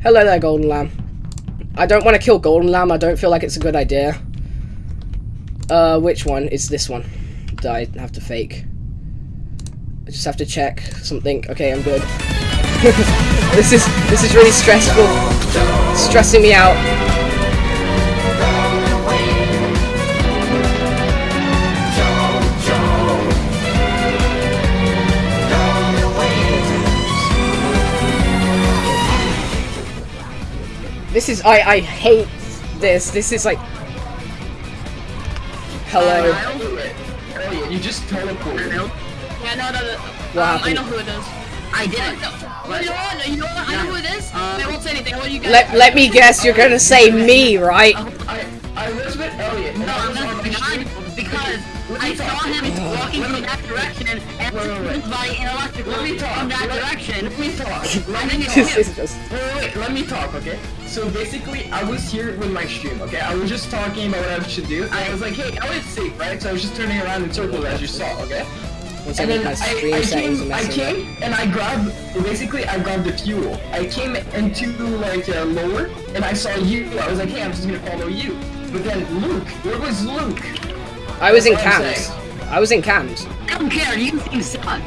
Hello there, Golden Lamb. I don't want to kill Golden Lamb. I don't feel like it's a good idea. Uh, which one? It's this one that I have to fake. I just have to check something. Okay, I'm good. this is this is really stressful. Stressing me out. This is I I hate this. This is like Hello. Elliot, you just teleported. Yeah, no, no, no. What um, I know who it is. I didn't. No, well, you know what? You know what? I know who it is. I won't say anything. I want you guys. Let let me guess. You're gonna say me, right? I I was with Elliot. No, I I'm was on not the because I saw him walking in that direction and Wait, wait, wait. by an electrical Let me talk. from that Let- direction. Let me talk. Let me talk. just Wait, wait, wait, let me talk, okay? So basically, I was here with my stream, okay? I was just talking about what I should do. and I was like, hey, Elliot's safe, right? So I was just turning around in circles as you saw, okay? And then I, I came, I came, and I grabbed, basically, I grabbed the fuel. I came into, like, uh, lower, and I saw you. I was like, hey, I'm just gonna follow you. But then Luke, where was Luke? I was in That's what I'm cams. saying. I was in cams. I don't care. You seem suck.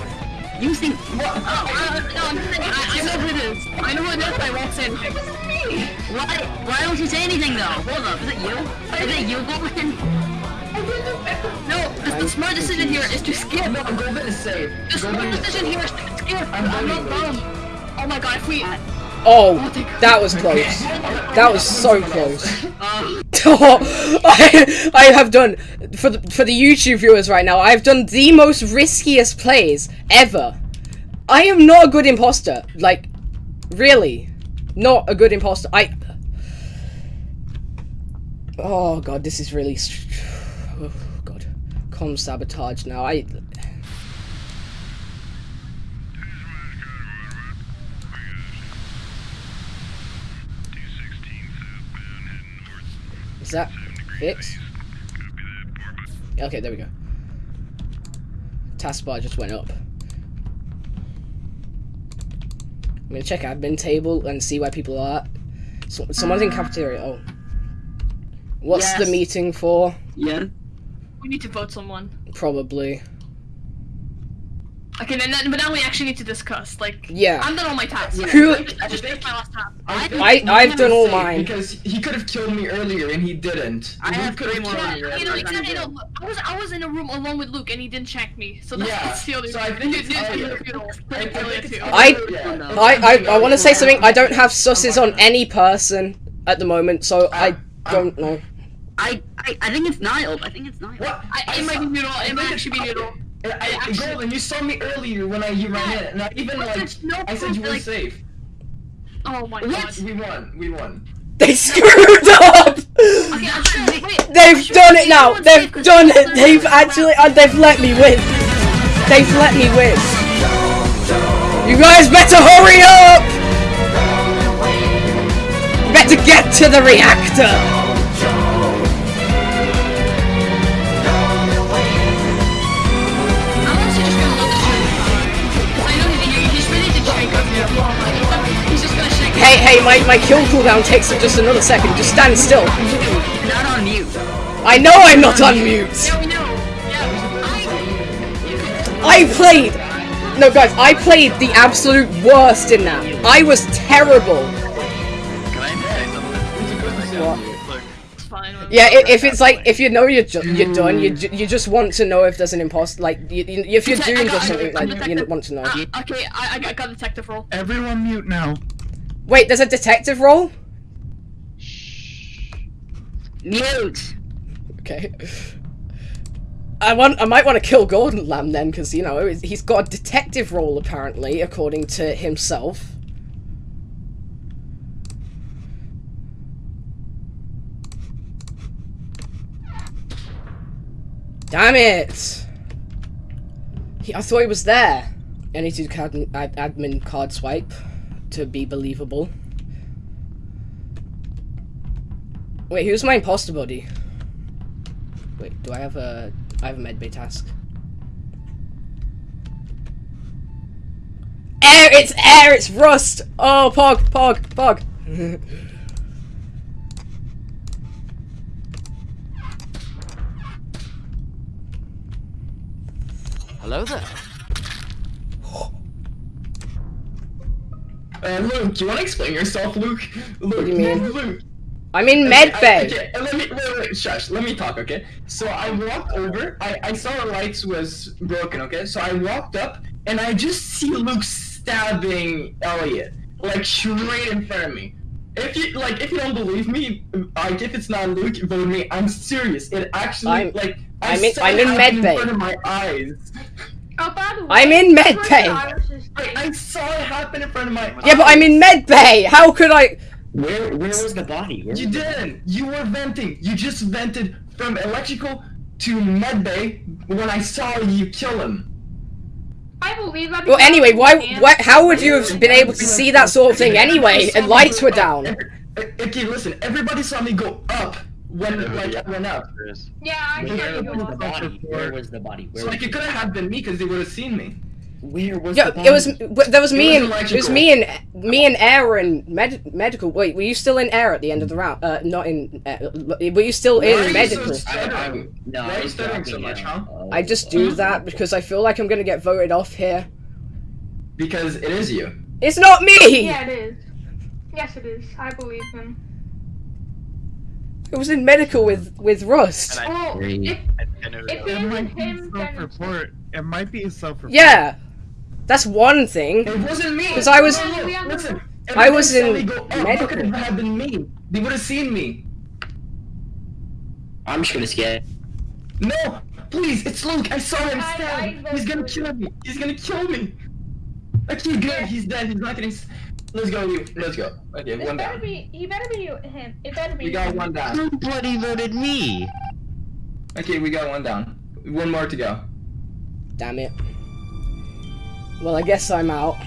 You think- What? Oh, uh, no, I'm just saying, I, I know who it is. I know who it is, but I won't say anything. Why? Why don't you say anything though? Hold up. Is it you? Is it you, Golden? No, the, the smart decision here is to skip. No, Golden is safe. The smart decision here is to skip. I'm I'm not voting dumb. Oh my god, if we. Oh, that was close. That was so close. Oh, I, I have done for the for the YouTube viewers right now. I've done the most riskiest plays ever. I am not a good imposter. Like, really, not a good imposter. I. Oh god, this is really. Oh god, com sabotage now. I. Is that fixed? Okay, there we go. Taskbar just went up. I'm gonna check admin table and see where people are. So, someone's in ah. cafeteria. Oh. What's the meeting for? Yeah. We need to vote someone. Probably. Okay, then, then, but now we actually need to discuss. Like, Yeah. I'm done all my tasks. Who- I just finished my last task. I, think I- Luke I've was done all mine. Because he could have killed me earlier and he didn't. I Luke have could three more killed on me you. earlier. You know, I'm exactly. gonna I was I was in a room alone with Luke, and he didn't check me. So that's, Yeah, the other. so I think Dude, it's dude, Elliot. dude, dude, I- I it's. I- I I, I want to say something. I don't have susses on any person at the moment, so uh, I uh, don't know. I, I I think it's Niall. I think it's Niall. What? I, it might be noodle. It might actually be noodle. I, I, actually- Golden, you saw me earlier when I you ran Yeah. in, and I even But like no I said you were like- safe. Oh my What? god. We won. We won. They screwed up. Okay, sure. Wait. They've sure done it now. They've done it. They've actually. Uh, they've let me win. They've let me win. You guys better hurry up. Better get to the reactor. Hey, hey, my, my kill cooldown takes just another second. Just stand still. Not on mute. I know I'm not on mute. Yeah, we know. Yeah. I, I played. No, guys, I played the absolute worst in that. I was terrible. Can I say something? What? Yeah, i- if it's like if you know you're ju- you're done, you ju- you just want to know if there's an imposter. Like you, you, if you're doing got- just something, like you want to know. Uh, okay, I, I got, got detective role. Everyone mute now. Wait, there's a detective role. Mute. Okay. I want. I might want to kill Gordon Lamb then, because you know he's got a detective role apparently, according to himself. Damn it! He, I thought he was there. I need to do ad, admin card swipe to be believable. Wait, who's my imposter buddy? Wait, do I have a... I have a medbay task. Air! It's air! It's rust! Oh, Pog! Pog! Pog! Hello there. Uh, Luke, you want to explain yourself, Luke? Luke, do you mean? Luke. I'm in med bay. Okay, let me wait, wait, shush. Let me talk, okay? So I walked over. I I saw the lights was broken, okay? So I walked up and I just see Luke stabbing Elliot like straight in front of me. If you like, if you don't believe me, like if it's not Luke, vote me. I'm serious. It actually I'm- like I I'm in- I'm in med in front of my eyes. Way, I'm in med where's bay. the I, face? I saw it happen in front of my eyes. Yeah, but I'm in med bay. How could I? Where where was the body? Where You didn't. You were venting. You just vented from electrical to medbay when I saw you kill him. I believe that. Well, anyway, why? and- What? How would you have been able to see that sort of thing anyway? And lights were down. Every- Okay, listen. Everybody saw me go up when like I went up. Yeah, I Where saw you was the body? Where was the body? Where So like it could have been me because they would have seen me. Where was Yeah, the body? it was. w- There was me It and was it was me and me and Air and med- medical. Wait, were you still in Air at the end of the round? Uh, not in. Uh, were you still Why are in you medical? so I, I, stuttering? no, Why are I you stuttering so much, out. huh? I just do that because I feel like I'm gonna get voted off here. Because it is you. It's not me. Yeah, it is. Yes, it is. I believe him. It was in medical with with Rust. And Well, Three. if, I know if that. it It isn't might be him, self-report. It might be a self-report. Yeah, that's one thing. It wasn't me. Because I was- No, no, listen. I was in me go up. medical. How could it have been me? They would have seen me. I'm just gonna skip. No, please, it's Luke. I saw him I- stab. I He's gonna kill me. He's gonna kill me. Okay, good. He's dead. He's not getting. Let's go. Let's go. Okay, one better down. Be, he better be him. It better be. We got one down. Nobody voted me. Okay, we got one down. One more to go. Damn it. Well, I guess I'm out.